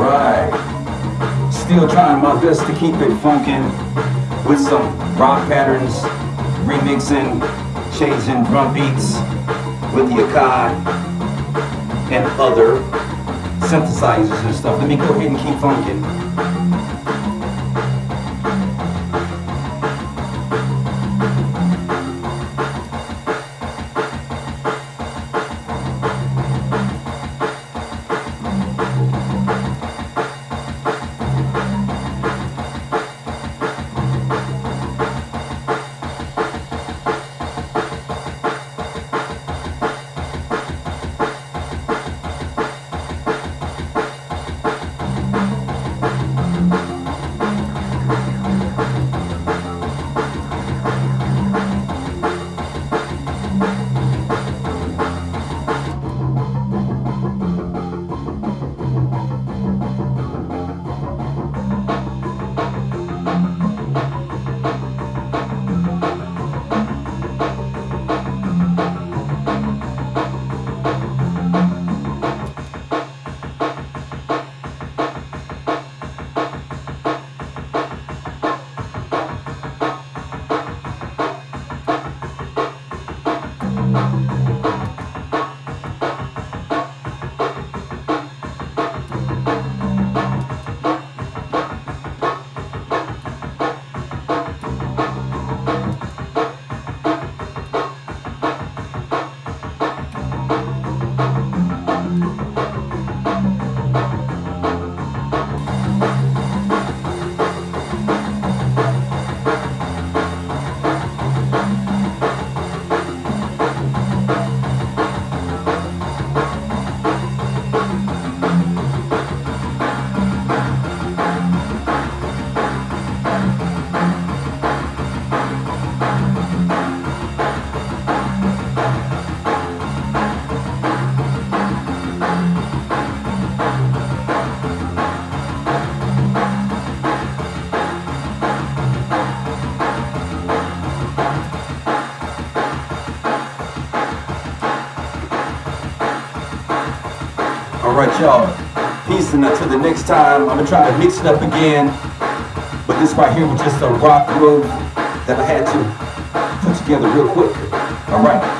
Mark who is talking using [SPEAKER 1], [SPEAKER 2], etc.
[SPEAKER 1] Right. Still trying my best to keep it funkin' with some rock patterns, remixing, changing drum beats with the Akai and other synthesizers and stuff. Let me go ahead and keep funkin'. All right, y'all. Peace, and until the next time, I'm gonna try to mix it up again. But this right here was just a rock groove that I had to put together real quick. All right.